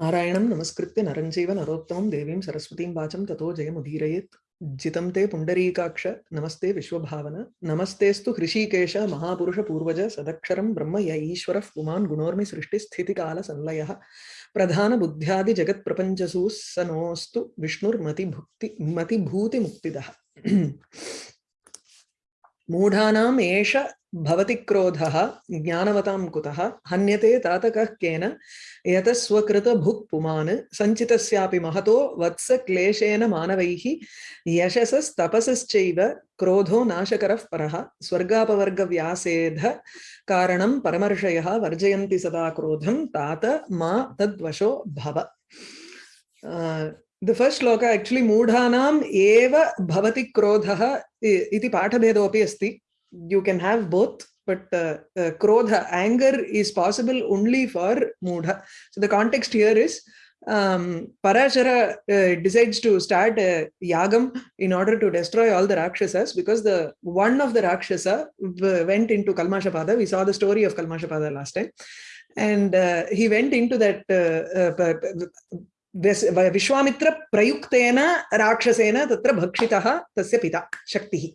नारायणं नमस्कृत्य नरं चैव नरोत्तमं देवीं सरस्वतीं वाचं ततो जयमुदीरयेत्। जितं ते पुण्डरीकाक्ष, नमस्ते विश्वभावन नमस्तेस्तु हृषीकेश, महापुरुष पूर्वज, सदक्षरं ब्रह्म य ईश्वरः पुमान् गुणोर्मि सृष्टिस्थितिकालसंलयः प्रधानबुद्ध्यादिजगत्प्रपञ्चसु स नोऽस्तु विष्णुर्मतिभुक्ति मतिभूतिमुक्तिदः। मूढानाम् एष भवति क्रोधः, ज्ञानवतां कुतः, हन्यते तातकः केन यतः स्वकृतभुक् पुमान् सञ्चितस्यापि महतो वत्स क्लेशेन मानवैः, यशसस्तपसश्चैव क्रोधो नाशकरः परः, स्वर्गापवर्गव्यासेध कारणं परमर्षयः वर्जयन्ति सदा क्रोधं, तात मा तद्वशो भव। the first shloka actually moodhanam eva bhavati krodha iti pathabhedopi asti you can have both but uh, uh, krodha anger is possible only for moodha so the context here is um, Parashara uh, decides to start a yagam in order to destroy all the Rakshasas because the one of the Rakshasa went into Kalmashapada. We saw the story of Kalmashapada last time. And uh, he went into that uh, Vishwamitra प्रयुक्तेन राक्षसेन तत्र भक्षितः तस्य पिता शक्तिः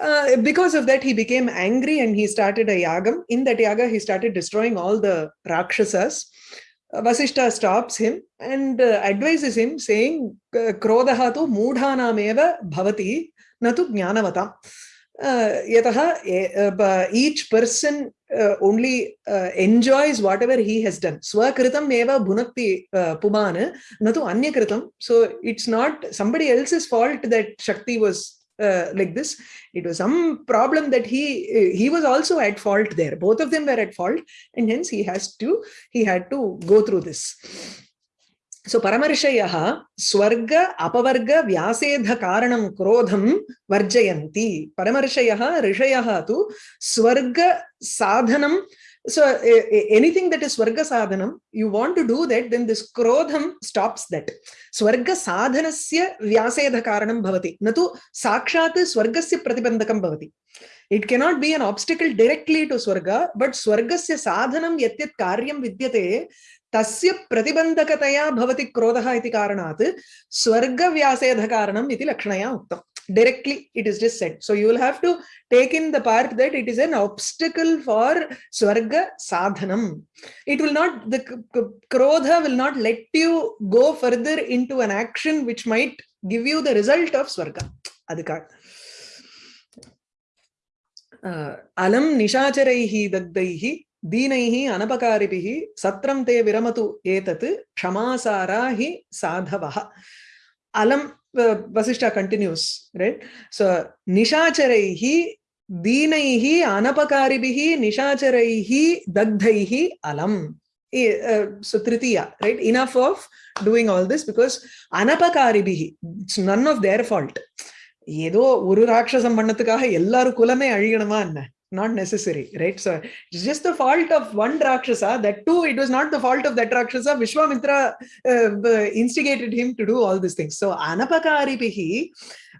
Uh, because of that, he became angry and he started a yagam. In that yaga, he started destroying all the rakshasas. Uh, Vasishta stops him and uh, advises him, saying, Krodaha tu mudha bhavati natu jnanavatam. yataha each person Uh, only uh, enjoys whatever he has done. Swakritam eva bhunakti uh, pumana natu anyakritam. So it's not somebody else's fault that shakti was uh, like this. It was some problem that he he was also at fault there. Both of them were at fault and hence he has to he had to go through this so paramarshayah swarga apavarga vyasedha karanam krodham varjayanti paramarshayah rishayah tu swarga sadhanam so uh, anything that is swarga sadhanam you want to do that then this krodham stops that swarga sadhanasya vyasedha karanam bhavati natu sakshat swargasya pratibandakam bhavati it cannot be an obstacle directly to swarga but swargasya sadhanam yatyat karyam vidyate तस्य प्रतिबन्धकतया भवति क्रोधः इति कारणात् स्वर्गव्यासेधकारणम् इति लक्षणया उक्तम् directly it is just said so you will have to take in the part that it is an obstacle for swarga sadhanam it will not the krodha will not let you go further into an action which might give you the result of swarga adhikar uh, alam nishacharaihi dagdaihi தீனைஹி அனபகாரிபிகி சத்திரம் தே விரமது ஏதத்து க்ஷமாசாரா ஹி சாதவா அலம் வசிஷ்டா கண்டினியூஸ் ரைட் ஸோ நிஷாச்சரைஹி தீனைஹி அனபகாரிபிகி நிஷாச்சரைஹி தக்தைஹி அலம். so tritiya right? Enough of doing all this because anapakaribihi it's none of their fault. ஏதோ ஒரு ராட்சசம் பண்ணதுக்காக எல்லாரும் குலமே அழியணுமா என்ன? Not necessary, right? So it's just the fault of one Rakshasa. That too, it was not the fault of that Rakshasa. Vishwamitra uh, instigated him to do all these things. So anapakaripihi,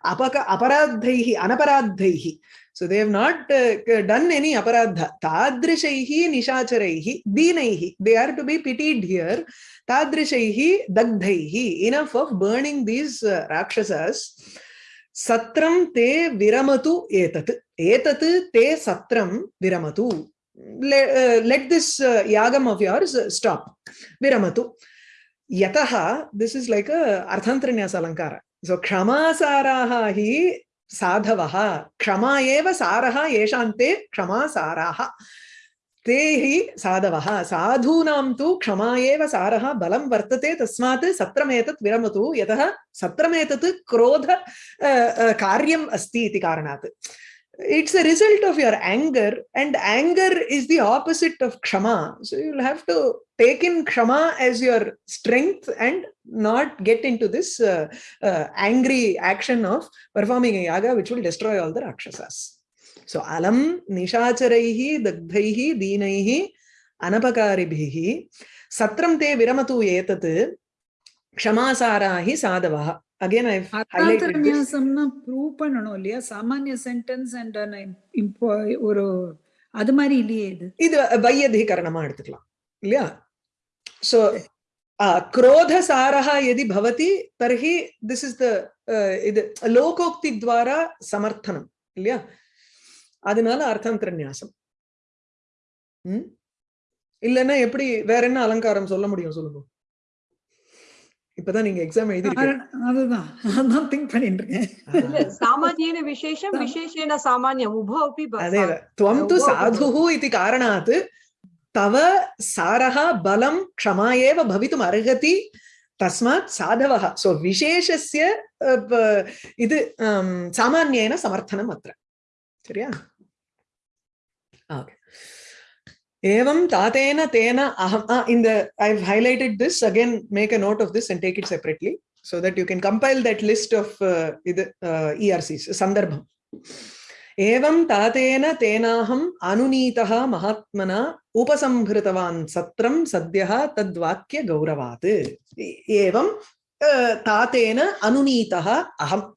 apaka, aparadhaihi, anaparadhaihi. So they have not uh, done any aparadha. Tadrishaihi nishacharaihi, dinaihi. They are to be pitied here. Tadrishaihi dagdhaihi. Enough of burning these uh, Rakshasas. Satram te viramatu etat. Etat te satram viramatu. Let, uh, let this uh, yagam of yours uh, stop. Viramatu. Yataha, this is like a arthantranyasa alankara. So kshamasaraha hi sadhavaha. Kshama ते हि साधवः साधूनां तु क्षमा एव सारः बलं वर्तते तस्मात् सत्रमेतत् विरमतु यतः सत्रमेतत् क्रोध कार्यम् अस्ति इति कारणात् it's a result of your anger and anger is the opposite of kshama so you'll have to take in kshama as your strength and not get into this uh, uh, angry action of performing a yaga which will destroy all the rakshasas So alam nishacharaihi dagdhaihi dinaihi anapakaribihi satram te viramatu etat kshamasarahi sadavaha again i've highlighted this prove பண்ணனும் இல்லையா சாமானிய sentence and ஒரு அது மாதிரி இல்லையே இது இது வையதிகரணமா எடுத்துக்கலாம் இல்லையா சோ क्रोधसारः यदि भवति तर्हि दिस् इस् द இது லோகோக்தி துவாரா சமர்த்தனம் இல்லையா அதனால அர்த்தாந்திர நியாசம். உம் இல்லைன்னா எப்படி வேற என்ன அலங்காரம் சொல்ல முடியும் சொல்லுங்க. இப்பதான் நீங்க எக்ஸாம் எழுதி திங்க் பண்ணிட்டு இருக்கேன் விசேஷம் உபோபி அதே து சாதுஹு இது காரணாத் தவ சாரஹ பலம் க்ஷமா ஏவ பவித்தும் அர்ஹதி தஸ்மாத் சாதவஹ சோ விசேஷஸ்ய இது சாமானியன சமர்த்தனம் அத்திர சரியா? Okay. Evam tatena tena aham. In the, I've highlighted this again, make a note of this and take it separately so that you can compile that list of uh, uh, ERCs, Sandarbham. Evam tatena tenaham anunitaha mahatmana upasambhritavan satram sadhyaha tadvakya gauravat. Evam tatena anunitaha aham.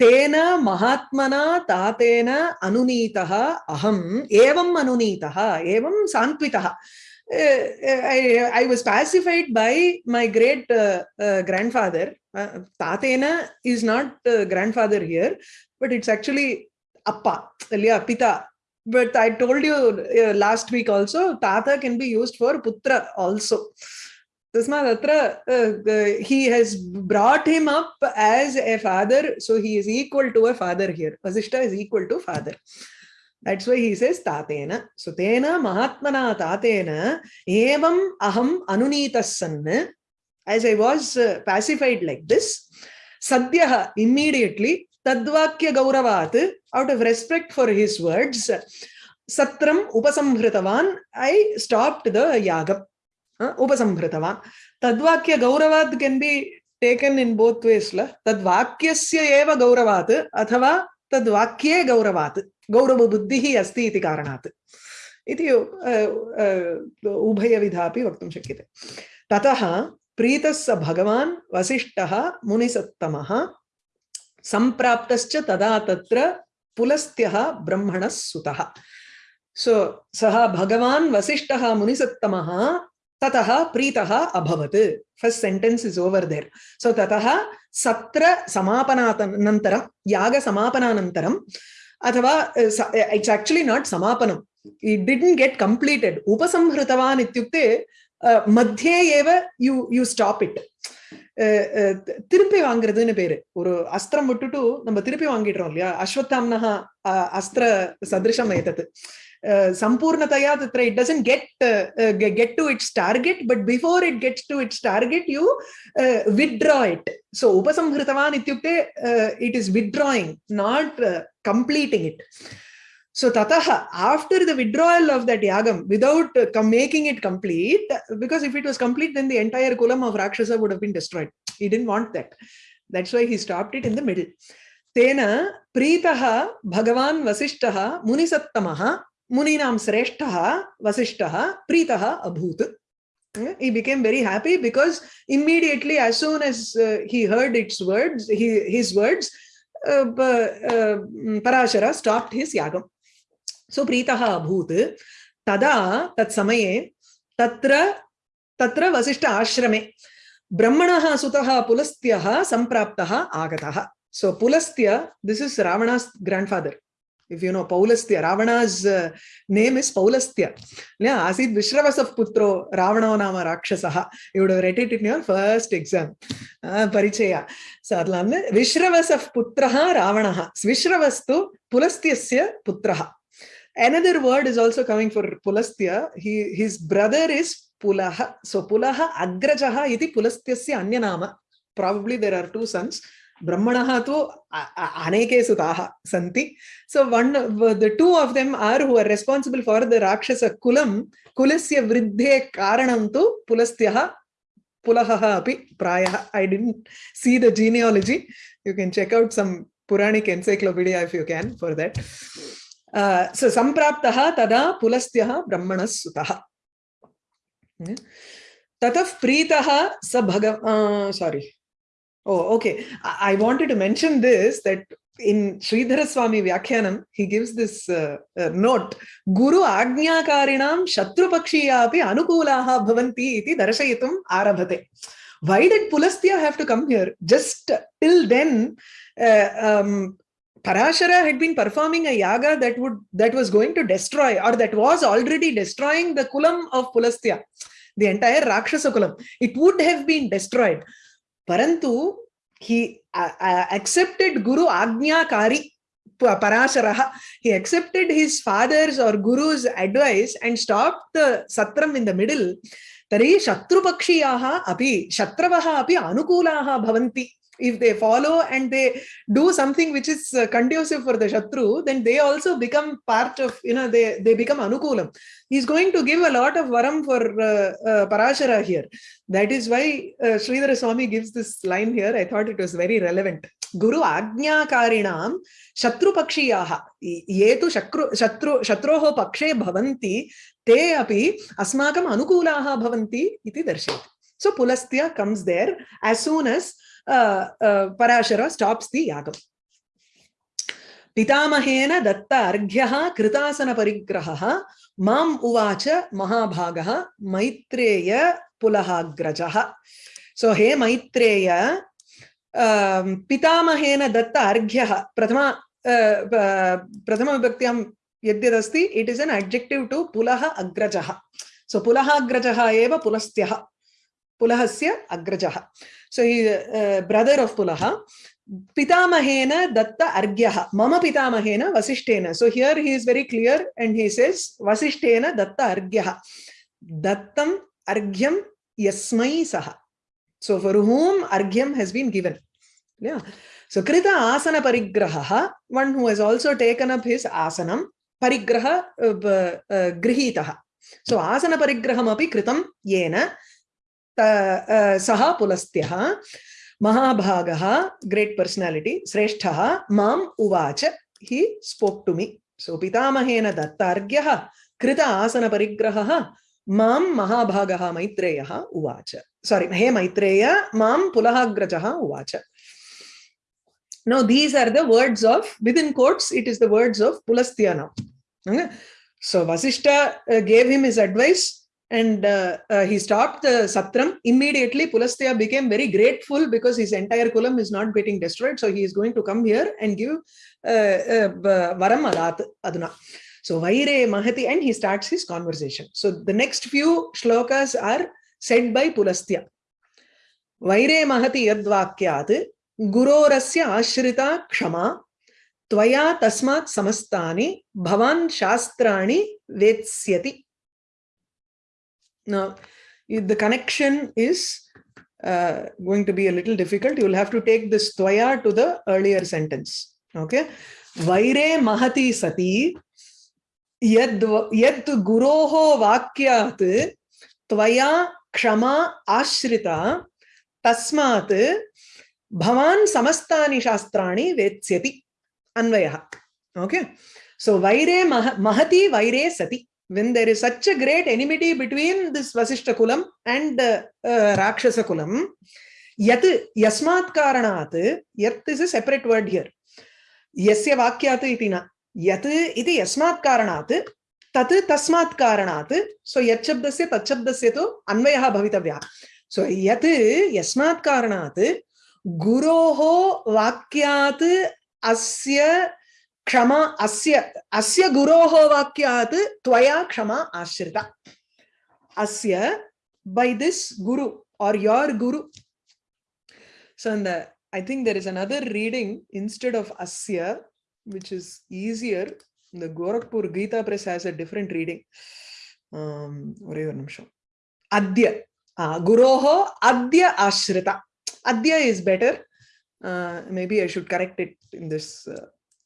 तेन महात्मना तातेन अनुनीतः अहम् एवम् अनुनीतः एवं सान्त्वितः। I was pacified by my great grandfather तातेन is not grandfather here but it's actually appa ilya pita. But i told you uh, last week also tata can be used for putra also. Tasmaat atra uh, uh, he has brought him up as a father so he is equal to a father here. Vasishta is equal to father. That's why he says tatena. So tena mahatmana tatena evam aham anunitas san as i was uh, pacified like this sadyah immediately tadvakya gauravat out of respect for his words satram upasamhritavan i stopped the yagam uh, gauravat can be taken in both ways la tadvakyasya eva gauravat athava tadvakye gauravat gaurava buddhihi asti iti karanat इति उभयविधापि वक्तुं शक्यते ततः प्रीतः भगवान् वसिष्ठः मुनिसत्तमः सम्प्राप्तश्च तदा तत्र पुलस्त्यः ब्रह्मणः सुतः सो सः भगवान् वसिष्ठः मुनिसत्तमः ததா பிரீதா அபவத் first sentence is over there so ததா சத்திர சமாபனானந்தரம் யாக சமாபனானந்தரம் அथवा இட்ஸ் ஆக்சுவலி நாட் சமாபனம் இட் டிடன்ட் கெட் கம்ப்ளீட்டட் உபசம்ஹிருதவான் இத்தியுக்தே மத்தியே ஏவ யூ யூ ஸ்டாப் இட் திருப்பி வாங்குறதுன்னு பேரு. ஒரு அஸ்திரம் விட்டுட்டு நம்ம திருப்பி வாங்கிடுறோம் இல்லையா? அஸ்வத்தாம்னா அஸ்திர சதிருஷம் ஏதத்து. Uh, sampurnataya tatra it doesn't uh, uh, get get to its target but before it gets to its target you withdraw it so upasamhritavan ityukte it is withdrawing not completing it so Tataha, after the withdrawal of that yagam, without uh, making it complete, because if it was complete, then the entire kulam of Rakshasa would have been destroyed. He didn't want that. That's why he stopped it in the middle. Tena Pritaha Bhagavan Vasishtaha Munisattamaha sreshtaha vasishtaha pritaha abhut. Yeah, He became very happy because immediately, as soon as uh, he heard its words, he, his words, uh, uh, Parashara stopped his yagam. सो प्रीतः अभूत् तदा तत्समये तत्र तत्र वसिष्ठ आश्रमे ब्रह्मणः सुतः पुलस्त्यः सम्प्राप्तः आगतः so Pulastya this if you know Paulastya, Ravana's uh, name is Paulastya. Yeah, Asid Vishravasav Putro, Ravana Nama Rakshasaha. You would have read it in your first exam. Uh, Parichaya. So, Vishravasav Putraha Ravanaha. Vishravastu Pulastyasya Putraha. Another word is also coming for Pulastya. He, his brother is Pulaha. So, Pulaha Agrajaha iti Pulastyasya Anyanama. Probably there are two sons. Brahmanaha tu aneke sutaha santi so one the two of them are who are responsible for the rakshasa kulam kulasya vriddhe karanam tu pulastyah pulaha api prayah i didn't see the genealogy you can check out some puranic encyclopedia if you can for that uh, so so सम्प्राप्तः तदा पुलस्त्यः ब्रह्मणः सुतः ततः प्रीतः स भग सारी oh okay I, wanted to mention this that in Sridhara Swami Vyakhyanam, he gives this uh, uh, note, Guru Ajnakarinam Shatrupakshiya api Anukulaha Bhavanti iti Darshayitum Arabhate. Why did Pulastya have to come here? Just till then, uh, um, Parashara had been performing a yaga that would that was going to destroy or that was already destroying the kulam of Pulastya, the entire Rakshasa kulam. It would have been destroyed. Parantu, he uh, uh, accepted Guru agnyakari Parasharaha. He accepted his father's or Guru's advice and stopped the Satram in the middle. तर्हि शत्रुपक्षीयाः अपि शत्रवः अपि अनुकूलाः भवन्ति if they follow and they do something which is uh, conducive for the shatru then they also become part of you know they they become anukulam. He's going to give a lot of varam for uh, uh, parashara here. That is why uh, sridhara swami gives this line here. I thought it was very relevant. Guru agnakarinam shatru pakshiyaha. Ye tu shatru shatru shatroho pakshe bhavanti te api asmakam anukulaha bhavanti iti darshayati so pulastya comes there as soon as Parashara stops the yagam. पितामहेन दत्त अर्घ्यः कृतासन परिग्रहः माम् उवाच महाभागः मैत्रेय पुलहाग्रजः सो हे मैत्रेय पितामहेन दत्त अर्घ्यः प्रथम प्रथमविभक्त्यां यद्यदस्ति it is an adjective to पुलः अग्रजः so पुलः अग्रजः एव पुलस्त्यः पुलहस्य अग्रजः so he uh, brother of pulaha pitamahena datta argyaha. Mama pitamahena vasishtena. So here he is very clear and he says vasishtena datta argyaha. Dattam argyam yasmai saha. So for whom argyam has been given. Yeah. So krita asana parigraha one who has also taken up his asanam parigraha uh, uh, grihitah so asana parigraham api kritam yena सह पुलस्त्य महाभाग, great personality, श्रेष्ठ मं उवाच, हि spoke to me. सो पितामहेन दत्ताघ्य कृत आसन परग्रह महाभाग मैत्रेय उवाच। सॉरी हे मैत्रेय मुलहाग्रज उवाच। No these are words of with in it is the words of Pulastya now so Vasishtha gave him his advice and uh, uh, he stopped the satram immediately pulastya became very grateful because his entire kulam is not getting destroyed so he is going to come here and give uh, uh, varam adat aduna so vaire mahati and he starts his conversation so the next few shlokas are said by pulastya vaire mahati yadvakyat gurorasya ashrita kshama त्वया तस्मात् समस्तानि भवान् शास्त्राणि वेत्स्यति Now, the connection is uh, going to be a little difficult. You will have to take this tvaya to the earlier sentence. Okay. Vaire mahati sati yad, yad guroho vakyat tvaya kshama ashrita tasmat bhavan samastani shastrani vetsyati anvayah. Okay. So vaire mah mahati vaire sati. When there is such a great enmity between this Vasishta Kulam and uh, uh, Rakshasa Kulam, yat yasmat karanat, yat is a separate word here. Yasya vakyat iti na. Yat iti yasmat karanat, tat tasmat karanat. So yat shabdasya tat shabdasya to anvayaha bhavitavya. So yat yasmat karanat, guroho vakyat asya क्षमा अस्य अस्य गुरोः वाक्यात् क्षमा आश्रिता अस्य by this guru or your guru so the I think there is another reading instead of अस्य which is easier the Gorakhpur Gita press has a different reading ஒரே ஒரு நிமிஷம் அத்ய குரோஹோ அத்ய ஆஸ்ரிதா அத்ய is better maybe I should correct it in this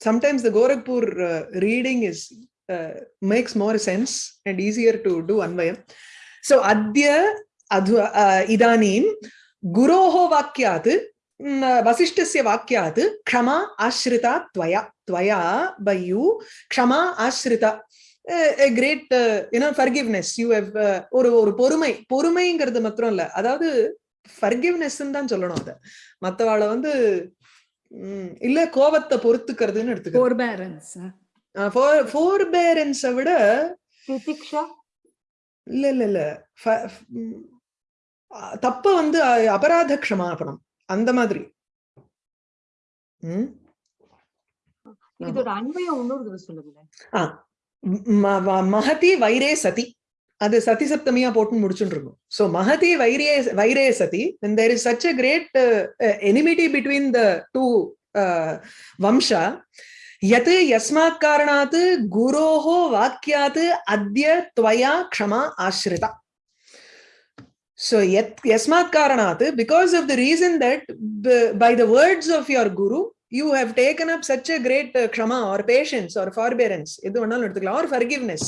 sometimes the Gorakhpur uh, reading is uh, makes more sense and easier to do Anvayam. So Adya adhu, uh, Idanim Guroho Vakyat Vasishtasya Vakyat Krama Ashrita Tvaya Tvaya by you Krama Ashrita a great uh, you know forgiveness you have ஒரு ஒரு பொறுமை பொறுமைங்கிறது மாத்திரம் இல்ல அதாவது forgiveness தான் சொல்லணும் அதை மற்றவாளை வந்து ம், இல்ல கோபத்தை பொறுத்துக்கிறதுன்னு எடுத்துக்கோர்பேரன்ஸ் விட இல்ல இல்ல இல்ல. தப்ப வந்து அபராத க்ஷமாபணம் அந்த மாதிரி. மகதி வைரே சதி. அது சதி சப்தமியா போட்டு முடிச்சுட்டு இருக்கும் ஸோ மகதி வைரே வைரே சதி and there is such a great enmity between the two வம்சா யத் யஸ்மாத் காரணாத் குரோஹோ வாக்கியாத் அத்ய துவயா க்ஷமா ஆசிரிதா So yet yasmat karanat, because of the reason that by the words of your guru, you have taken up such a great uh, krama or patience or forbearance, or forgiveness.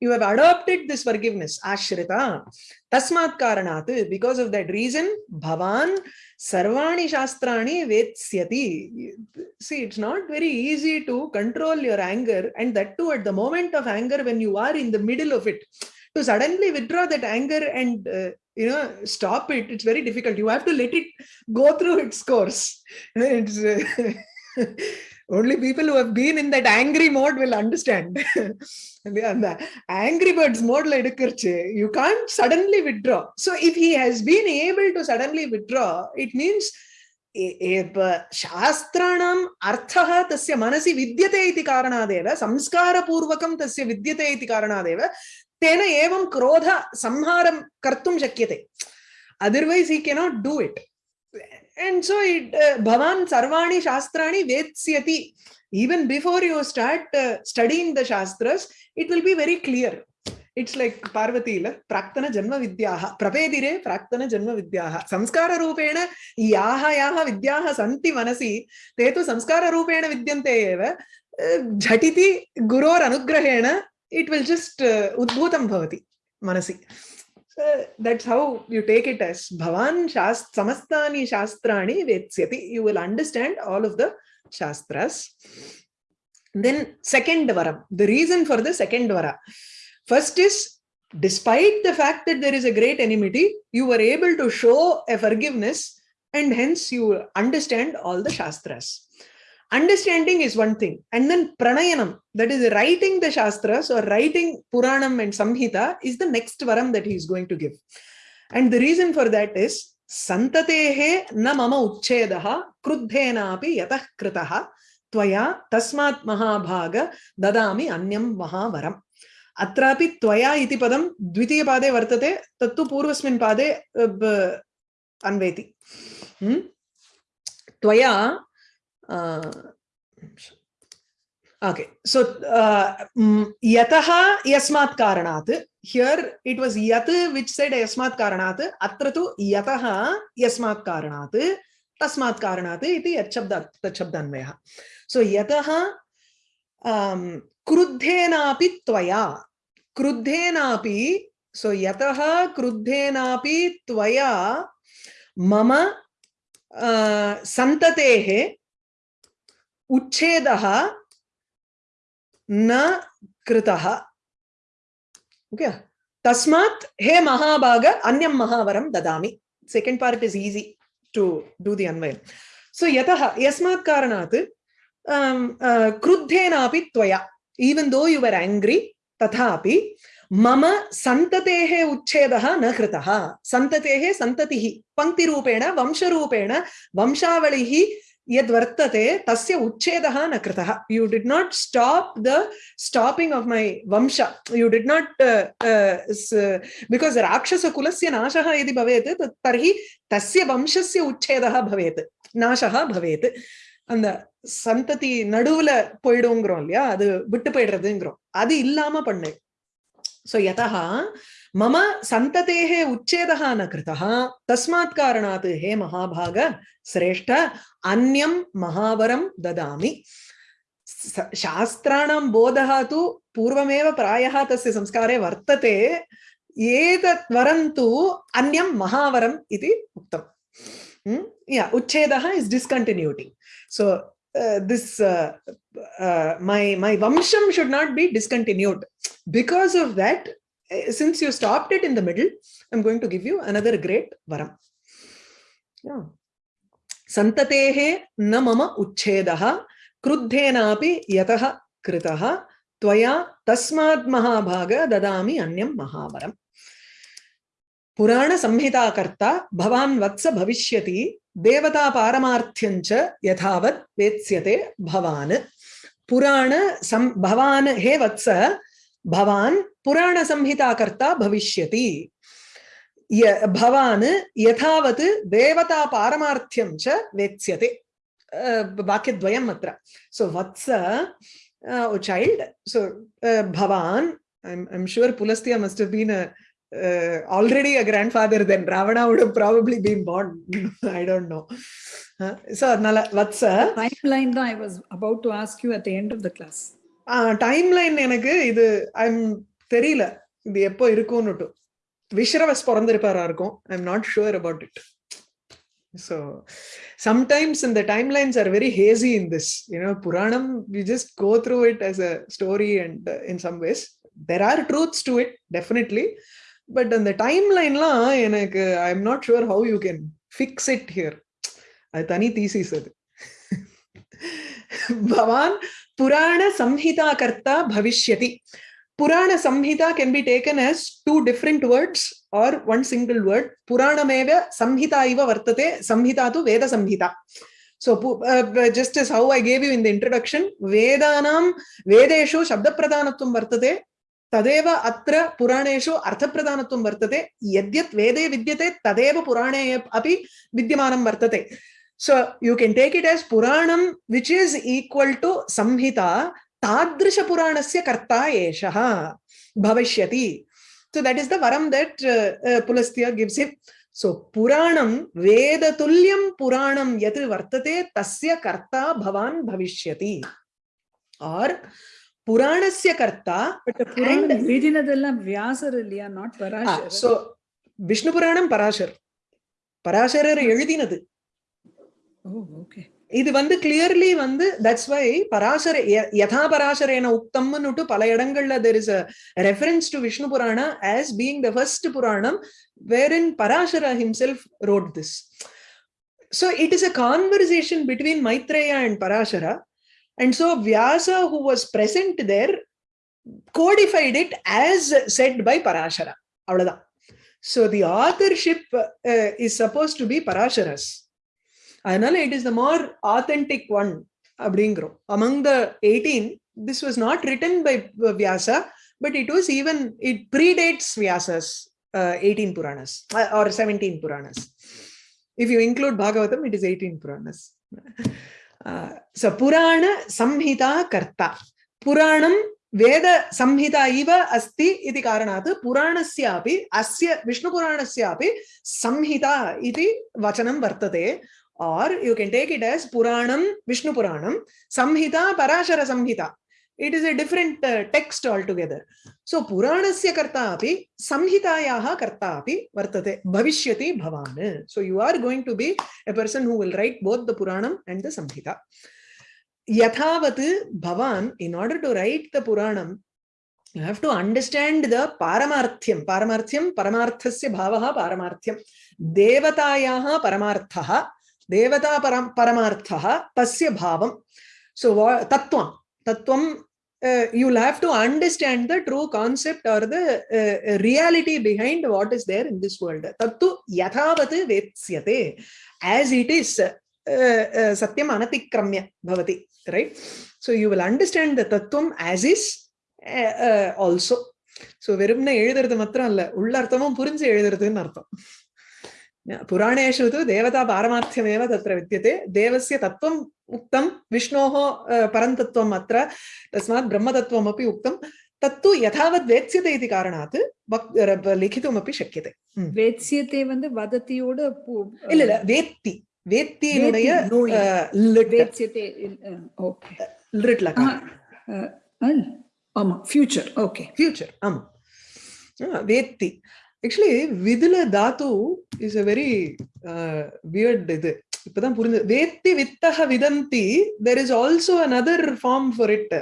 You have adopted this forgiveness ashrita. Tasmat karanat because of that reason bhavan sarvani shastrani vetsyati see it's not very easy to control your anger and that too at the moment of anger when you are in the middle of it. To suddenly withdraw that anger and uh, you know stop it it's very difficult. You have to let it go through its course. It's uh, only people who have been in that angry mode will understand the the angry birds mode la எடுக்கறச்சு you can't suddenly withdraw so if he has been able to suddenly withdraw it means ए- एव शास्त्राणाम् अर्थः तस्य मनसि विद्यते इति कारणादेव संस्कारपूर्वकं तस्य विद्यते इति कारणादेव तेन एवं क्रोध संहारं कर्तुं शक्यते otherwise he cannot do it And so it uh, bhavan sarvani shastrani vetsyati even before you start uh, studying the shastras it will be very clear it's like parvati la praktana janma vidyaha prapedire praktana janma vidyaha samskara rupena yaha yaha vidyaha santi manasi te tu samskara rupena vidyante eva uh, jhatiti guror anugrahena it will just uh, udbhutam bhavati manasi That's how you take it as Bhavan Shast Samastani Shastrani Vetsyati. You will understand all of the Shastras. Then second Varam, the reason for the second Vara. First is despite the fact that there is a great enmity, you were able to show a forgiveness and hence you understand all the Shastras. Understanding is one thing, and then pranayanam, that is writing the Shastras or writing Puranam and Samhita, is the next varam that he is going to give. And the reason for that is santatehe na mama uchchedaha kruddhenapi yatah kritaha tvaya tasmat mahabhaga dadami anyam mahavaram. अत्रापि त्वया इति पदं द्वितीयपादे वर्तते तत्तु पूर्वस्मिन् पादे अ, ब- अन्वेति हम्म? त्वया ओके सो यतः यस्मात् कारणात् हियर् इट् वास् यत् विच् सैड् यस्मात् कारणात् अत्र तु यतः यस्मात् कारणात् तस्मात् कारणात् इति यच्छब्द तच्छब्दान्वयः सो यतः um, क्रुद्धेनापि त्वया क्रुद्धेनापि सो यतः क्रुद्धेनापि त्वया मम uh, सन्ततेः उच्छेदः न कृतः। ओके तस्मात् हे महाभाग अन्यं महावरं ददामि। Second part is easy to do the Anvay so यतः यस्मात् कारणात् um, uh, क्रुद्धेनापि त्वया। Even though you were angry तथापि मम सन्ततेः उच्छेदः न कृतः। सन्ततेः सन्ततिः पङ्क्तिरूपेण वंशरूपेण वंशावलिः यद्वर्तते तस्य उच्छेदः न कृतः you did not stop the stopping of my वंश यु डिड् नाट् बिकास् राक्षसकुलस्य नाशः यदि भवेत् तत् तर्हि तस्य वंशस्य उच्छेदः भवेत् नाशः भवेत् அந்த சந்ததி நடுவுல போயிடுங்கிறோம் இல்லையா அது விட்டு போயிடுறதுங்கிறோம் அது இல்லாம பண்ணு சோ யதா मम सन्ततेः उच्छेदः न कृतः। तस्मात् हे महाभाग, श्रेष्ठ, अन्यं महावरं ददामि। शास्त्राणां बोधः तु पूर्वमेव प्रायः तस्य संस्कारे वर्तते। एतत् वरं तु अन्यं महावरम् इति उक्तम् hmm? Yeah, उच्छेदः is discontinuity so this my my vamsham should not be discontinued. Because of that since you stopped it in the middle, I'm going to give you another great varam. Yeah. Santatehe na mama uchchedaha krudhenapi yataha kritaha त्वया तस्मात् महाभाग ददामि अन्यं महावरम् पुराणसंहिताकर्ता भवान् वत्स भविष्यति देवतापारमार्थ्यं च यथावत् वेत्स्यते भवान् पुराण सं भवान् हे वत्स भवान् पुराणसंहिताकर्ता भविष्यति य भवान् यथावत् देवता पारमार्थ्यं च वेत्स्यते अ, वाक्यद्वयम् अत्र सो वत्स चैल्ड सो भवान् I'm, I'm sure Pulastya must have been a uh, already a grandfather then Ravana would have probably been born. I don't know. Uh, so Nala Vatsa Timeline தான் I was about to ask you at the end of the class. Timeline எனக்கு இது I'm தெரியல. இது எப்போ இருக்கும்னுட்டு. விஷ்ரவஸ் பிறந்திருப்பாரா இருக்கும். I am not sure about it so sometimes இந்த timelines are very hazy in this you know puranam we just go through it as a story and in some ways there are truths to it definitely but அந்த டைம்லைன்லாம் எனக்கு I am not sure how you can fix it here அது தனி thesis அது. भवान Purana Samhita Karta Bhavishyati. Purana Samhita can be taken as two different words or one single word. Purana meva Samhita iva vartate. Samhita tu Veda Samhita. So uh, just as how I gave you in the introduction, Vedanam Vedeshu Shabda Pradhanatvam vartate. तदेव अत्र पुराणेषु अर्थप्रधानत्वं वर्तते यद्यत् वेदे विद्यते तदेव पुराणे अपि विद्यमानं वर्तते So you can take it as Puranam, which is equal to Samhita, Tadrisha Puranasya Karta Eshaha, Bhavishyati. So that is the varam that uh, uh, Pulastya gives him. So Puranam, Veda Tulyam Puranam Yatri Vartate, Tasya Karta Bhavan Bhavishyati. Or Puranasya Karta. But the Puran Vedinadallam Vyasar Ilya, not Parashar. Ah, so Vishnu Puranam Parashar. பராசரர் எழுதினது இது வந்து clearly வந்து that's why Parasara ய- யதா பராசரேன உக்தம்னுட்டு பல இடங்கள்ல there is a reference to Vishnu Purana as being the first Puranam wherein Parashara himself wrote this So it is a conversation between Maitreya and Parashara. And so Vyasa, who was present there, codified it as said by Parashara. So the authorship uh, is supposed to be Parashara's. Anal, it is the more authentic one. Abdingro. Among the 18, this was not written by Vyasa, but it was even, it predates Vyasa's uh, 18 Puranas uh, or 17 Puranas. If you include Bhagavatam, it is 18 Puranas. Uh, so Purana Samhita Karta. Puranam Veda Samhita Iva Asti Iti Karanatha Purana Siapi Asya Vishnu Purana Siapi Samhita Iti Vachanam Vartate or you can take it as Puranam, Vishnu Puranam, Samhita, Parashara Samhita. It is a different uh, text altogether. So Puranasya karta api, Samhitayaha karta api vartate, Bhavishyati bhavan. So you are going to be a person who will write both the Puranam and the Samhita. Yathavat bhavan, in order to write the Puranam, you have to understand the Paramarthyam. Paramarthyam, Paramarthasya bhavaha Paramarthyam. Devatayaha Paramarthaha. தேவதா பரம் பரமார்த்தா தஸ்ய பாவம் so தத்துவம் தத்துவம் Uh, you'll have to understand the true concept or the uh, reality behind what is there in this world. Tattu yathavati vetsyate. As it is, satyam anatikramya bhavati. Right? So you will understand the tattvam as is uh, also. So வெறும்னா எழுதுறது மாத்திரம் இல்ல உள்ள அர்த்தமும் புரிஞ்சு எழுதுறதுன்னு அர்த்தம் पुराणेषु तु देवता पारमार्थ्यमेव तत्र विद्यते देवस्य तत्त्वम् उक्तं विष्णोः अ, परन्तत्त्वम् अत्र तस्मात् ब्रह्मतत्त्वमपि उक्तं तत्तु यथावत् वेत्स्यते इति कारणात् वक्- र- लिखितुमपि शक्यते ம். வேத்சியத்தை வந்து வதத்தியோட பு- இல்ல இல்ல வேத்தி வேத்தியினுடைய வேத்தி, knowing. அ, லிட் வேத்சியத்தை ஓகே லிட் லகாரம் ஆமா ஃபியூச்சர் ஓகே ஃபியூச்சர் ஆமா ஆ, வேத்தி actually விதுல Tattva is a very weird இது இப்பதான் புரிஞ்சு வேத்தி வித்தக விதந்தி there is also another form for it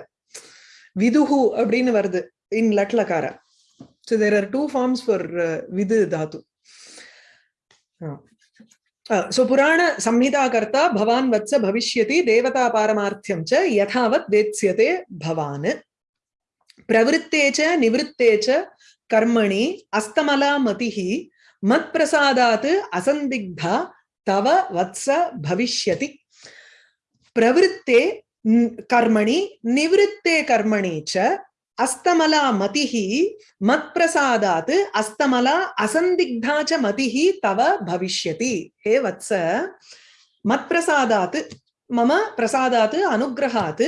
விதுகு அப்படின்னு வருது in லட்லக்கார so there are two forms for விது தாத்து சோ புராண சம்ஹிதாகர்த்தா பவான் வத்ச பவிஷ்யதி தேவதா பாரமார்த்தியம் ச யதாவத் வேத்ஸ்யதே பவான் பிரவருத்தே ச कर्मणि अस्तमला मतिः मत्प्रसादात् असन्दिग्धा तव वत्स भविष्यति। प्रवृत्ते कर्मणि, निवृत्ते कर्मणि च अस्तमला मतिः मत्प्रसादात् अस्तमला असन्दिग्धा च मतिः तव भविष्यति। हे वत्स, मत्प्रसादात्, मम प्रसादात् अनुग्रहात्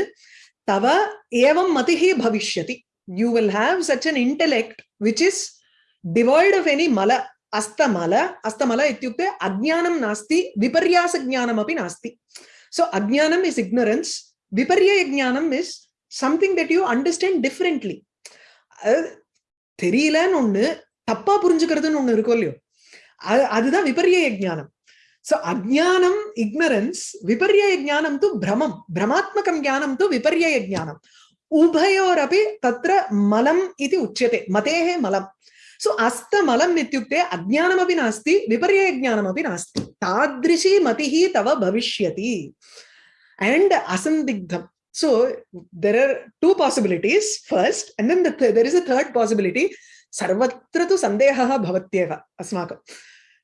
तव एवं मतिः भविष्यति। You will have such an intellect which is devoid of any mala அஸ்தமல அஸ்தமல இத்தியுக்தே அஜ்ஞானம் நாஸ்தி விபர்யாச ஜானம் அப்படி நாஸ்தி ஸோ அஜ்ஞானம் இஸ் இக்னரன்ஸ் விபர்ய ஜானம் is something that you understand differently தெரியலன்னு ஒண்ணு தப்பா புரிஞ்சுக்கிறதுன்னு ஒண்ணு இருக்கும் இல்லையோ? அதுதான் விபர்ய ஜானம் ஸோ அஜ்ஞானம் இக்னரன்ஸ் விபர்ய ஜானம் து பிரமம். பிரமாத்மகம் ஜானம் து விபர்ய ஜானம் उभयोर तत्र मलम इति उच्यते, मते मलम। सो अस्त अज्ञानमें नित्युक्ते अज्ञानम अपि नास्ति। विपर्य ज्ञानम तादृशी मति तव भविष्य and असंदिग्धम so there are two possibilities first and then is a third possibility सर्व तो सन्देह भवत्येव अस्माकं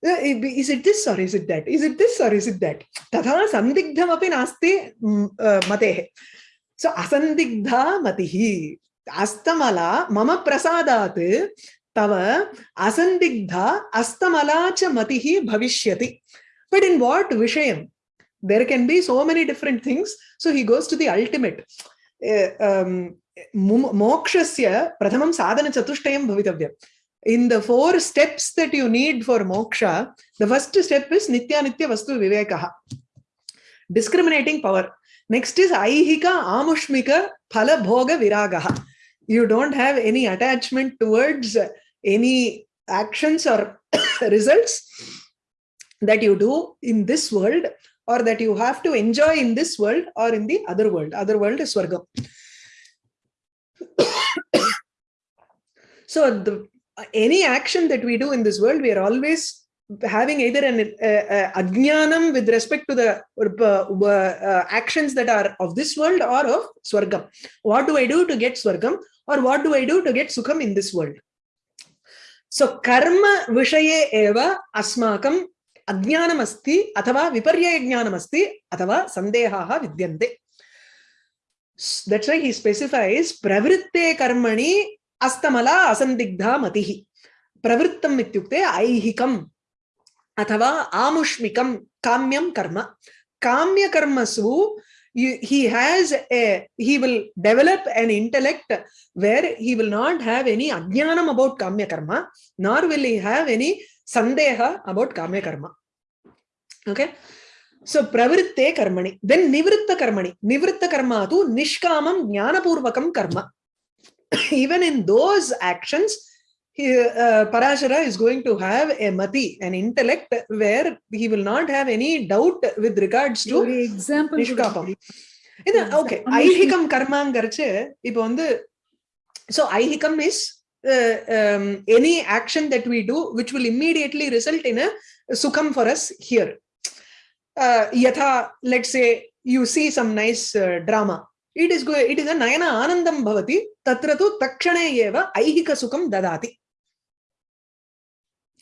इज़ uh, it this तथा is it that? So asandigdha matihi astamala mama prasadat tava asandigdha astamala cha matihi bhavishyati but in what vishayam there can be so many different things so he goes to the ultimate Uh, um, mokshasya prathamam sadhana chatuštayam bhavitavyam in the four steps that you need for moksha the first step is nitya nitya vastu vivekaha discriminating power next is aihika amushmika phala bhoga viragaha you don't have any attachment towards any actions or results that you do in this world or that you have to enjoy in this world or in the other world. Other world is Swargam. so the, any action that we do in this world, we are always having either an uh, uh, ajnanam with respect to the uh, uh, actions that are of this world or of Swargam. What do I do to get Swargam or what do I do to get Sukham in this world? So karma vishaye eva asmakam अज्ञानमस्ति अथवा विपर्ययज्ञानमस्ति अथवा सन्देहाः विद्यन्ते that's why हि स्पेसिफैस् प्रवृत्ते कर्मणि अस्तमला असन्दिग्धा मतिः प्रवृत्तम् इत्युक्ते ಅಥವಾ ಆಮುಷ್ಮಿಕಂ Karma. Kamya Karma ಕರ್ಮಸು he has a he will develop an intellect where he will not have any ajnanam about kamya karma nor will he have any sandeha about kamya karma okay so ಪ್ರವೃತ್ತೆ ಕರ್ಮಣಿ then ನಿವೃತ್ತ ಕರ್ಮಣಿ ನಿವೃತ್ತ ಕರ್ಮ ಅದು ನಿಷ್ಕಾಮಂ ಜ್ಞಾನಪೂರ್ವಕಂ karma. Even in those actions, he, uh, Parashara is going to have a mati, an intellect where he will not have any doubt with regards to ஒரு example நிஷ்காபம் இது okay Anushmika. ஐஹிகம் கர்மாங்கிறச்சு இப்போ வந்து so ஐஹிகம் is uh, um, any action that we do which will immediately result in a sukham for us here uh, yatha let's say you see some nice uh, drama it is go it is a nayana anandam bhavati tatra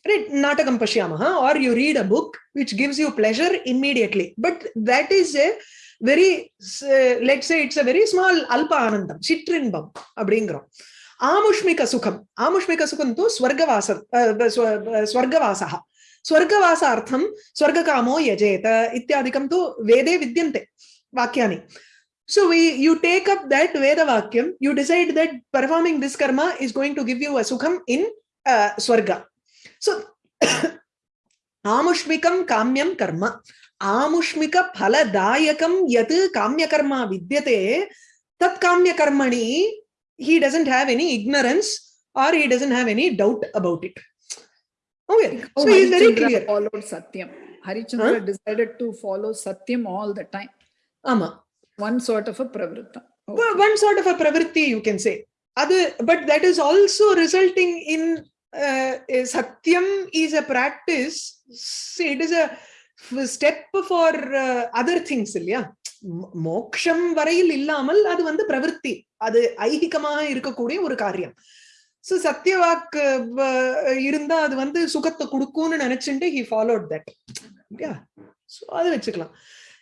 right natakam pashyamaha or you read a book which gives you pleasure immediately but that is a very uh, let's say it's a very small alpa anandam chitrinbam அப்படிங்கிறோம் ஆமுஷ்மிக சுகம் ஆமுஷ்மிக சுகம் தூ ஸ்வர்கவாச ஸ்வர்கவாசः स्वर्गवासार्थं स्वर्गकामो यजेत इत्यादिकं तु वेदे विद्यन्ते वाक्यानि so we you take up that veda vakyam you decide that performing this karma is going to give you a sukham in uh, swarga So आमुष्मिकं काम्यं कर्म आमुष्मिक फलदायकं यत् काम्यकर्मा विद्यते तत् काम्यकर्मणि he doesn't have any ignorance or he doesn't have any doubt about it okay so he is very clear followed satyam harichandra huh? decided to follow satyam all the time ama one sort of a pravritta Well, one sort of a pravritti you can say other but that is also resulting in uh, a satyam is a practice see, it is a step for other things இல்லையா? மோ- மோக்ஷம் வரையில் இல்லாமல் அது வந்து பிரவೃತ್ತಿ அது ஐகிகமாக இருக்கக்கூடிய ஒரு காரியம். சோ சத்தியவாக்கு இருந்தா அது வந்து சுகத்தை கொடுக்கும்னு நினைச்சுட்டு ஹி ஃபாலோட் தட் இல்லையா? சோ அது வச்சுக்கலாம்.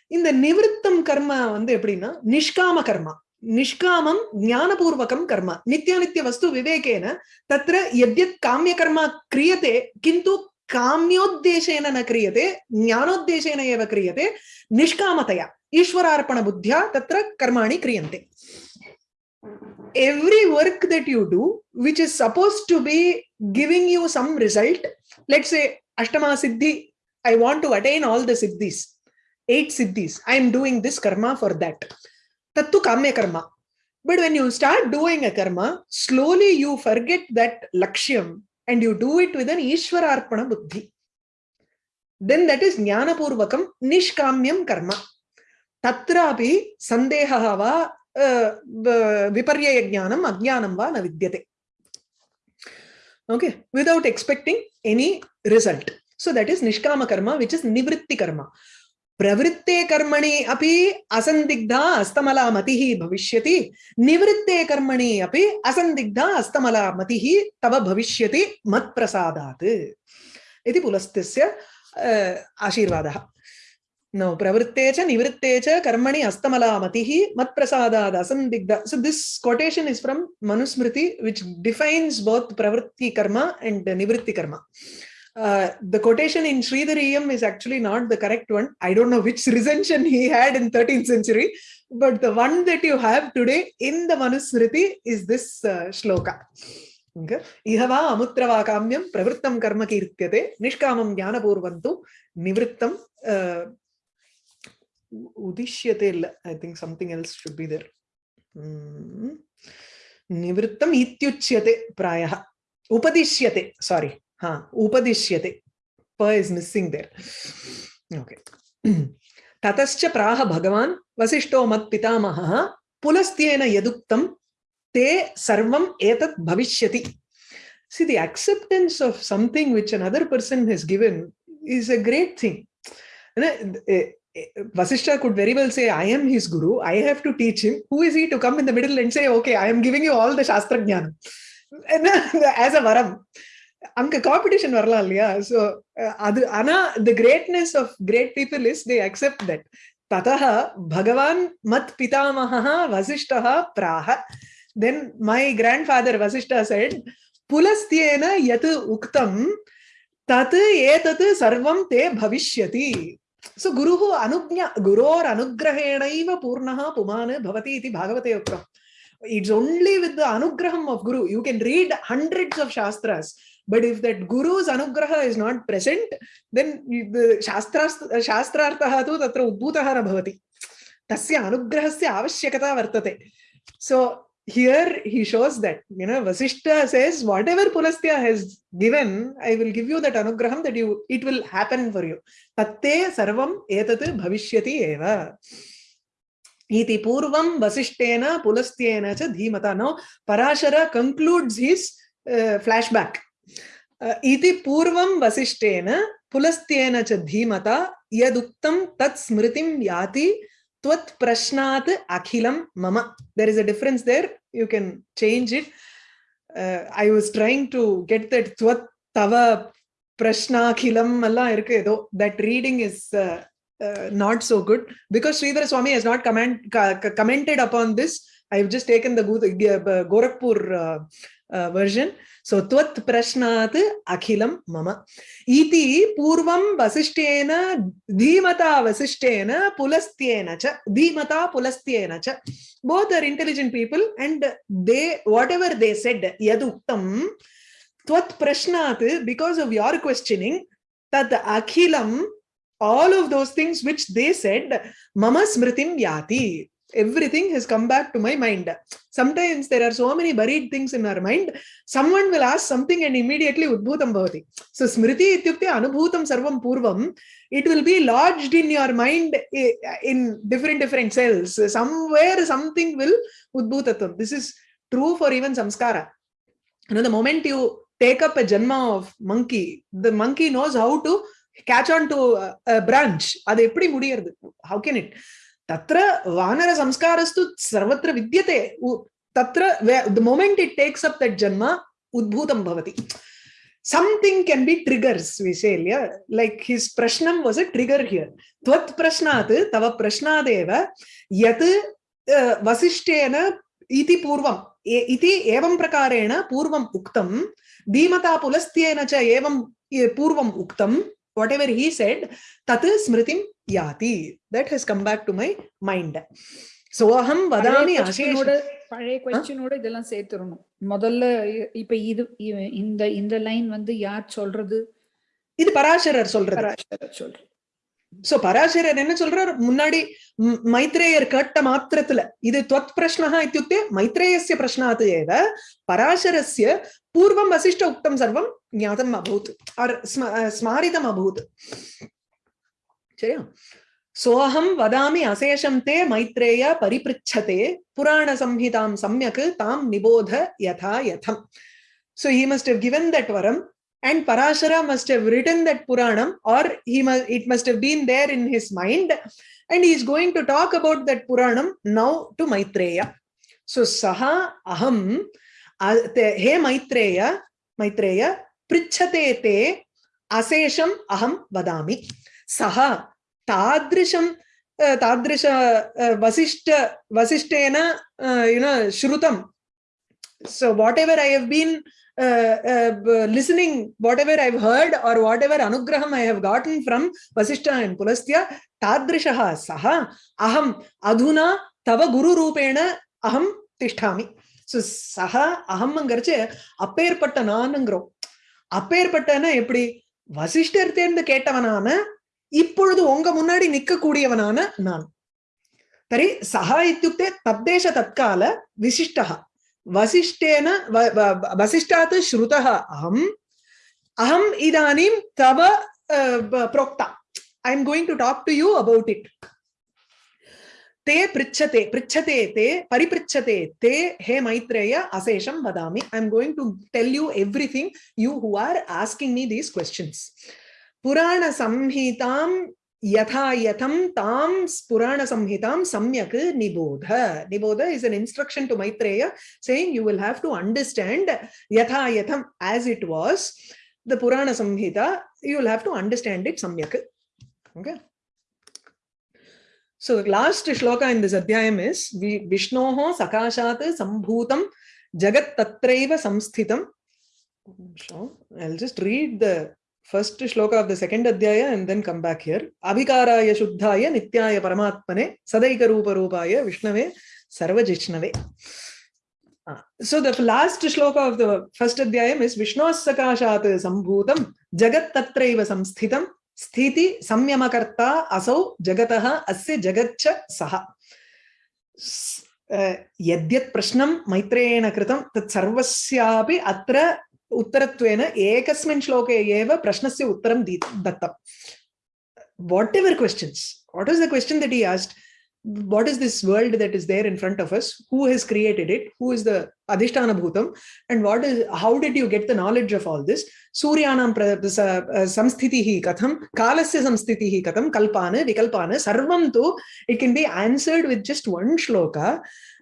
இந்த நிவிருத்தம் கர்மா வந்து எப்படின்னா நிஷ்காம கர்மா. निष्कामं ज्ञानपूर्वकं कर्म नित्यानित्यवस्तु विवेकेन तत्र यद्यत् काम्यकर्म क्रियते किन्तु काम्योद्देशेन न क्रियते ज्ञानोद्देशेन एव क्रियते निष्कामतया ईश्वरार्पणबुद्ध्या तत्र कर्माणि क्रियन्ते every work that you do which is supposed to be giving you some result let's say ashtama siddhi i want to attain all the siddhis eight siddhis i am doing this karma for that tattu kamya karma but when you start doing a karma slowly you forget that lakshyam and you do it with an ishwararpana buddhi then that is jnanapurvakam nishkamyam karma तत्रापि सन्देहः वा अ, विपर्ययज्ञानम् अज्ञानं वा न विद्यते okay without expecting any result so that is nishkama karma which is nivritti karma प्रवृत्ते कर्मणि अपि असंदिग्धा अस्तमला मति भविष्यति। निवृत्ते कर्मणि अपि असंदिग्धा अस्तमला मति तव भविष्यति मत प्रसादात इति पुलस्तस्य नो, प्रवृत्ते च, निवृत्ते च, कर्मणि अस्तमला मति मत प्रसादात असंदिग्ध। So this quotation is from Manusmriti which defines both प्रवृत्ति कर्म एंड निवृत्ति कर्म Uh, the quotation in Sridhariyam is actually not the correct one. I don't know which recension he had in 13th century, but the one that you have today in the Manusmriti is this uh, shloka. इह वा अमुत्रवा काम्यं प्रवृत्तं कर्म Nishkamam निष्कामं ज्ञानपूर्वन्तु Nivrittam uh, Udishyatel. I think something else should be there. Hmm. Nivrittam निवृत्तम् इत्युच्यते प्रायः Sorry. Ha, upadishyate. Pa is missing there. Okay. ततश्च प्राह भगवान् वसिष्ठो मत्पितामहः पुलस्त्येन यदुक्तं ते सर्वम् एतत् भविष्यति See, the acceptance of something which another person has given is a great thing. Uh, uh, uh, Vasishtha could very well say, I am his guru, I have to teach him. Who is he to come in the middle and say, okay, I am giving you all the Shastra uh, as a varam? அங்க competition வரலாம் இல்லையா so அது ஆனா the greatness of great people is they accept that ததः பகவான் மத் பிதாமகः வசிஷ்டः பிராக then my grandfather Vasishta said புலஸ்தியேன யத் உக்தம் தத் ஏதத் சர்வம் தே பவிஷ்யதி சோ குருஹு அனுஜ்ஞா குரோர் அனுகிரகேணைவ பூர்ணஹ புமான் பவதி இது பாகவதே உக்தம் it's only with the anugraham of guru you can read hundreds of shastras but if that guru's anugraha is not present, then the shastra, shastrartaha tu tatra udbhutaha bhavati. Tasya anugrahasya avashyakata vartate. So here he shows that, you know, Vasishta says, whatever Pulastya has given, I will give you that anugraham that you, it will happen for you. Tatte sarvam etat bhavishyati eva. iti purvam vasishtena pulasthena cha dhimata now parashara concludes his uh, flashback इति पूर्वं वसिष्ठेन पुलस्त्येन च धीमता यदुक्तं तत् स्मृतिं याति त्वत् प्रश्नात् अखिलं मम there is a difference there you can change it uh, i was trying to get that त्वत् तव प्रश्नाखिलम எல்லாம் இருக்கு ஏதோ that reading is uh, uh, not so good because Sridhar Swami has not comment, ca- commented upon this. I have just taken the Gorakhpur uh, uh, version. So, Tvat Prashnat Akhilam Mama. Iti Purvam Vasishtena Dhimata Vasishtena Pulastyena cha. Dhimata Pulastyena cha. Both are intelligent people and they, whatever they said, Yaduktam, Tvat Prashnat, because of your questioning, that Akhilam all of those things which they said mama smritim yati everything has come back to my mind sometimes there are so many buried things in our mind someone will ask something and immediately udbhutam bhavati so smriti ityukte anubhutam sarvam purvam it will be lodged in your mind i- in different different cells somewhere something will udbhutatam this is true for even samskara you know the moment you take up a janma of monkey the monkey knows how to catch on to branch அது எப்படி முடியறது how can it तत्र वानरसंस्कारस्तु सर्वत्र विद्यते तत्र the moment it takes up that जन्म उद्भूतं भवति something can be triggers vishal yeah like his prashnam was a trigger here tvat prashnat tava prashnadeva yat vasishtena iti purvam iti evam prakarena purvam uktam dhimatapulastena cha evam purvam uktam whatever he said tat smritim yati. That has come back to my mind. So aham vadami பழைய கொஸ்டினோட இதெல்லாம் சேர்த்துடணும். முதல்ல இப்ப இது இந்த இந்த line வந்து யார் சொல்றது? இது பராசரர் சொல்றது. சோ பராசரர் என்ன சொல்றார்? முன்னாடி மைத்ரேயர் கேட்ட மாத்திரத்துல இது துவத் பிரஷ்னஹா இத்தியுக்தே மைத்ரேயசிய பிரஷ்னாத் ஏவ பராசரஸ்ய पूर्वं वसिष्ठ उक्तं सर्वं ज्ञातम् अभूत् आर् स्म स्मारितम् अभूत् சரியா सोऽहं वदामि अशेषं ते मैत्रेय परिपृच्छते पुराणसंहितां सम्यक् तां निबोध यथा यथम् so he must have given that varam and Parashara must have written that Puranam or he must, it must have been there in his mind and he is going to talk about that Puranam now to Maitreya. So Saha Aham हे मैत्रेय मैत्रेय पृछते ते, अशेषम अहम वादा सह तादृशम तादृश वशिष्ठ वशिष्ठेन you know श्रुतम। So whatever I have been listening whatever I heard or whatever anugraha I have gotten from Vashishtha and Pulastya तादृश सह अहम अधुना तव गुरुपेण अहम ठा சக அகம்ங்கிறச்சு அப்பேற்பட்ட நானுங்கிறோம். அப்பேற்பட்டனா எப்படி? வசிஷ்டர் தேர்ந்து கேட்டவனான இப்பொழுது உங்க முன்னாடி நிக்கக்கூடியவனான நான். தரி சக இத்துக்தே தத்தேச தற்கால விசிஷ்டா வசிஷ்டேன வசிஷ்டாத் ஸ்ருதः அகம் அகம் இதானீம் தவ புரோக்தா. I am going to talk to you about it ते पृच्छते पृच्छते ते परिपृच्छते ते हे मैत्रेय अशेषं वदामि I am going to tell you everything you who are asking me these questions पुराणसंहितां यथा यथं तां पुराणसंहितां सम्यक् निबोध निबोध is an instruction to Maitreya saying you will have to understand yatha yatham as it was the Purana Samhita you will have to understand it samyak okay so the last shloka in this adhyayam is Vi- Vishnoho sakashat sambhutam jagat tatraiva samsthitam so I'll just read the first shloka of the second adhyaya and then come back here. Abhikaraya shuddhaya nityaya paramatmane sadaika rupa rupaya vishnave sarvajishnave. Ah, So the last shloka of the first adhyayam is Vishnos sakashat sambhutam jagat tatraiva samsthitam sthiti संयमकर्ता असौ जगत अस्य जगच्च uh, यद्यत् प्रश्नं मैत्रेयेण कृतं तत् अत्र उत्तरत्वेन एकस्मिन् श्लोके एव प्रश्नस्य उत्तरं दी दत्तम्। Whatever questions what is the question that he asked? What is this world that is there in front of us who has created it who is the adhishtana bhutam and what is how did you get the knowledge of all this suryanam uh, samsthitihi katham kalasya samsthitihi katham kalpana vikalpana sarvam tu it can be answered with just one shloka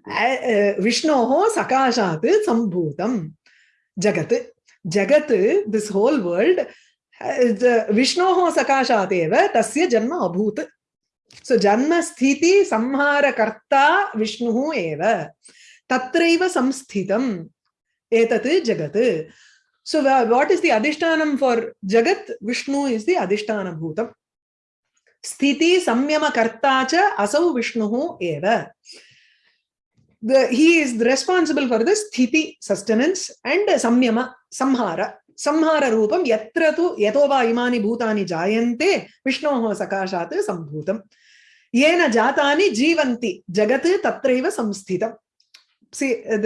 uh, uh, vishnoho sakashat sambhutam jagat jagat this whole world विष्णोः सकाशात् एव तस्य जन्म अभूत् सो जन्मस्थिति संहारकर्ता विष्णुः एव तत्रैव संस्थितम् एतत् जगत् सो वाट् इस् दि अधिष्ठानं फार् जगत् विष्णु इस् दि अधिष्ठानभूतम् स्थिति संयमकर्ता च असौ विष्णुः एव the, he is responsible for the sthiti sustenance and samyama, samhara. संहार रूपम यत्र तु यतोवा इमानि भूतानि जायन्ते, विष्णोः सकाशात् संभूतम् येन जातानि जीवन्ति, जगत् तत्रैव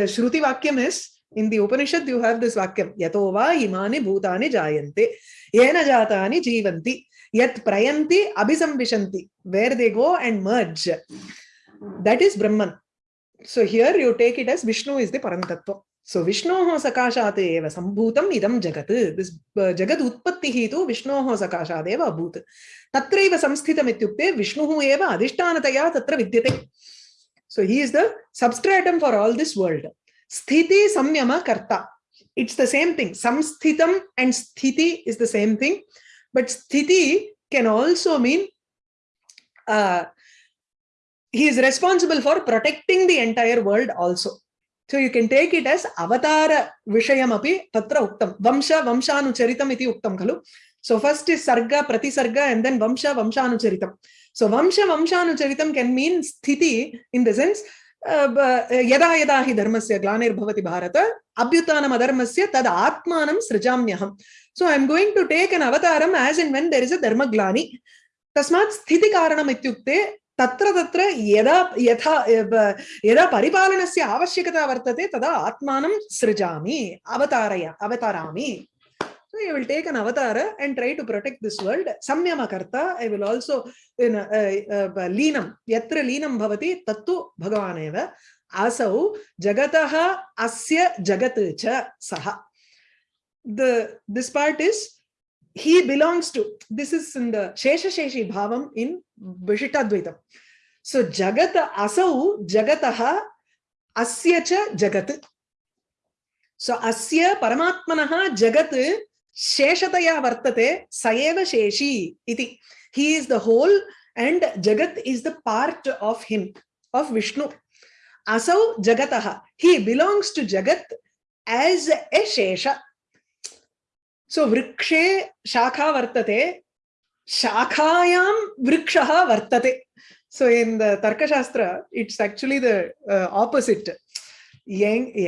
श्रुति वाक्यम् is in the Upanishad you have this वाक्यं यतोवा इमानि भूतानि जायन्ते। येन जातानि जीवन्ति, यत् प्रयन्ति, अभिसंविशन्ति where they go and merge that is Brahman so here you take it as Vishnu is the tattva So Vishnoho sakashat eva sambhutam idam jagat. This uh, jagat utpattihi tu Vishnoho sakashat eva abhut. Tatraiva samsthitam ityukte Vishnuhu eva adhishtanataya tatra vidyate. So he is the substratum for all this world. Sthiti samyama karta. It's the same thing. Samsthitam and sthiti is the same thing. But sthiti can also mean uh, he is responsible for protecting the entire world also. So you can take it as avatara vishayamapi tatra uktam. Vamsha vamshanucharitam iti uktam khalu. So first is sarga, pratisarga and then vamsha vamshanucharitam. So vamsha vamshanucharitam can mean sthiti in the sense यदा यदा हि धर्मस्य ग्लानिर्भवति भारत अभ्युत्थानम् अधर्मस्य तद् आत्मानं सृजाम्यहम् so I am going to take an Avataram as in when there is a धर्मग्लानि तस्मात् स्थितिकारणम् इत्युक्ते तत्र तत्र यदा यथा यदा परिपालनस्य आवश्यकता वर्तते तदा आत्मानं सृजामि अवतारय अवतरामि So I will take an avatar and try to protect this world. Samyama karta, I will also in uh, uh, leenam, yatra leenam bhavati tattu bhagavaneva. Asau jagataha asya jagat cha saha. The this part is he belongs to this is in the Shesha Sheshi Bhavam in Vishitadvaitam. So Jagata Asau Jagataha Asya cha Jagat. So Asya Paramatmanaha Jagat Sheshataya Vartate Sayeva Sheshi iti. He is the whole and Jagat is the part of him, of Vishnu. Asau Jagataha. He belongs to Jagat as a Shesha. So Vrikshe Shakha Vartate. Shakhayam Vrikshaha வர்த்ததே So in the Tarka Shastra, it's actually the uh, opposite.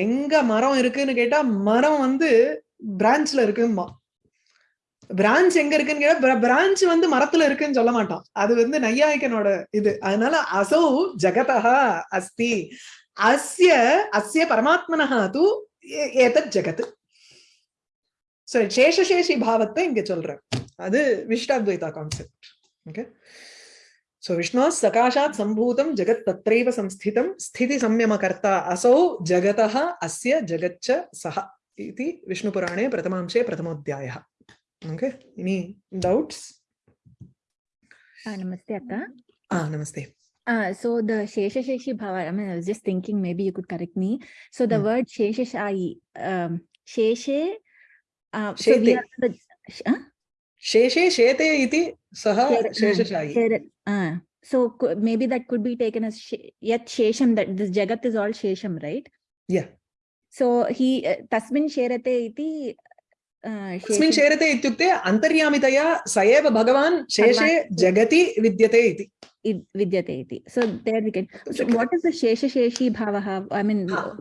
எங்க மரம் இருக்குன்னு கேட்டா மரம் வந்து பிரான்ச்ல இருக்குமா branch எங்க இருக்குன்னு கேட்டா பிரான்ச் வந்து மரத்துல இருக்குன்னு சொல்ல மாட்டான் அது வந்து நையாயிக்கனோட இது அதனால அசௌ ஜகதா அஸ்தி அஸ்ய அஸ்ய பரமாத்மனஹா தூ ஏதத் ஜகத் so Chesha sheshasheshi bhavatha inge solra adu vishtadvaita concept okay so vishnu sakashat sambhutam jagat Tatreva samsthitam sthiti samyamakarta asau Jagataha asya jagatcha saha iti vishnu purane Pratamamche Pratamodhyaya. okay any doubts ah namaste akka ah namaste Uh, so the Shesha Sheshi Bhava, I mean, I was just thinking maybe you could correct me. So the mm. word shesha shai, um, Sheshe uh, so we are the, huh? Sheshe Shete iti Saha uh, Sheshashayi. Uh, so maybe that could be taken as she- yet Shesham, that this Jagat is all Shesham, right? Yeah. So he, uh, Tasmin Sherate iti, uh, तस्मिन् Shesham- शेरते इत्युक्ते अन्तर्यामितया स एव भगवान् शेषे जगति विद्यते इति id- Vidyate iti. So there we can, so what is the Shesha Sheshi Bhavaha? I mean, Ah,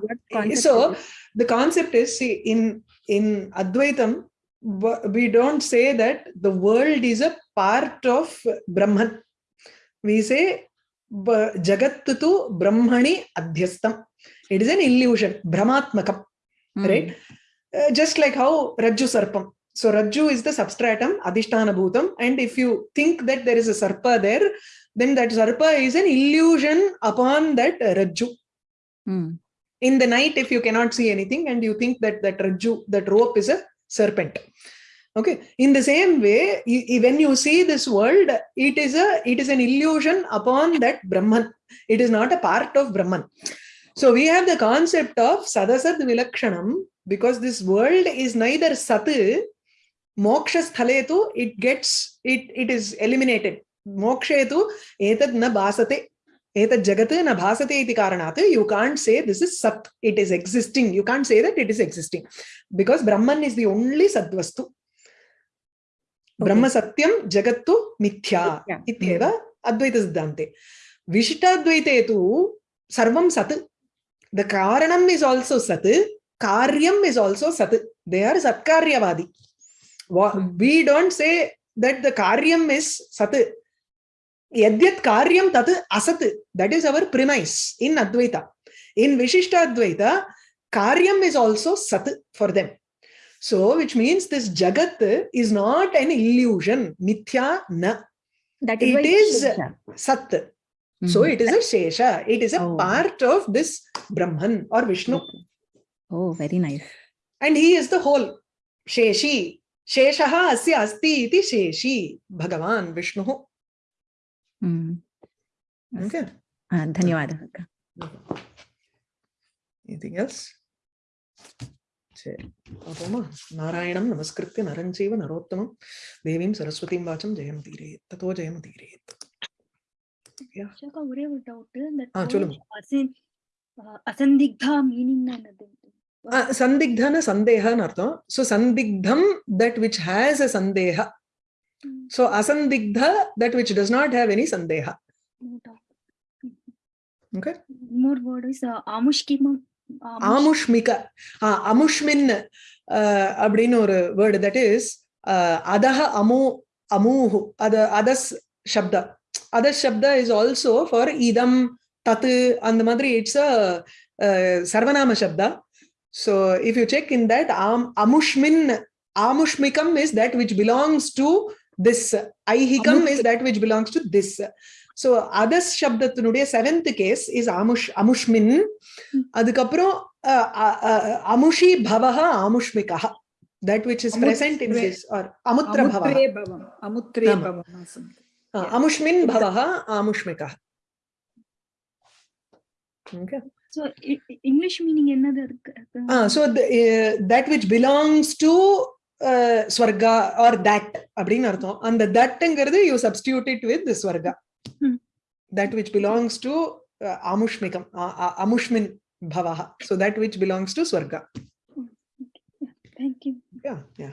what concept? so is it? the concept is see in advaitam we don't say that the world is a part of brahman we say b- jagat tu brahmani adhyastam it is an illusion brahmatmakam Hmm. right Uh, just like how rajju sarpam so rajju is the substratum adhishtana bhutam and if you think that there is a sarpa there then that sarpa is an illusion upon that rajju Hmm. In the night if you cannot see anything and you think that that rajju that rope is a serpent. Okay. In the same way when you see this world it is a it is an illusion upon that brahman. It is not a part of brahman. So we have the concept of sadasad vilakshanam because this world is neither sat moksha sthale tu it gets it it is eliminated. Mokshe tu etad na basate एतत् जगत् न भासते इति कारणात् you can't say this is sat it is existing you can't say that it is existing because Brahman is the only सद्वस्तु ब्रह्म सत्यं जगत्तु मिथ्या. इत्येव अद्वैतसिद्धान्ते. विशिष्टाद्वैते तु सर्वं सत्. द कारणम् इस् आल्सो सत्. Karyam is also sat. They are satkaryavadi. Hmm. We don't say that the karyam is sat. यद्यत् कार्यं तत् असत् that is our premise in Advaita in Vishishtadvaita karyam is also sat for them so which means this jagat is not an illusion मिथ्या न That is it is Shesha. सत् so Mhm. it is a shesha it is a Oh. part of this brahman or vishnu Okay. Oh, very nice. and he is the whole sheshi sheshah asya asti iti sheshi bhagavan vishnu Hmm. okay ధన్యవాదాలు అక్క anything else పాపమా నారాయణం నమస్కృత్య నరం చైవ నరోత్తమం దేవీం సరస్వతీం వాచం జయం తీరేత్ తతో జయం తీరేత్ ஒரே ஒரு டவுட் அசந்திக்தா மீனிங் சந்திக்தான சந்தேகான்னு அர்த்தம் சோ சந்திக்தம் தட் விச் ஹேஸ் அ சந்தேக so அசந்திக்த that which does not have any சந்தேக Okay. மோர் வேர்ட் இஸ் ஆமுஷ்கிமம் ஆமுஷ்மிக ஆ, அமுஷ்மின் அஹ், அப்படின்னு ஒரு வேர்டு தட் இஸ் அதஹ அமு அமூஹு அது அதஸ் சப்த அதஸ் சப்த இஸ் ஆல்சோ ஃபார் இதம் தத்து அந்த மாதிரி it's a சர்வநாம Saptah so if you check in that ஆம் அமுஷ்மின் ஆமுஷ்மிகம் is that which belongs to this ஐஹிகம் is that which belongs to this so others சப்தத்தினுடைய seventh case is அமுஷ் அமுஷ்மின் அதுக்கப்புறம் அஹ், அ- அ- அமுஷி பவஹ ஆமுஷ்மிகா that which is present in அமுத்ரே- this R அமுத்ர பவஹ அமுத்ரே பவம் அமுத்ரே ஆமா. பவம் something. Uh, amushmin bhavah amushmikah okay so English meaning என்னது இருக்கு uh, so the, uh, that which belongs to Swarga or that அப்படின்னு அர்த்தம். அந்த தட்ங்கிறது you substitute with Swarga. That which belongs to அமுஷ்மிகம் அமுஷ்மின் பவஹா. So that which belongs to Swarga. Thank you. Yeah, yeah.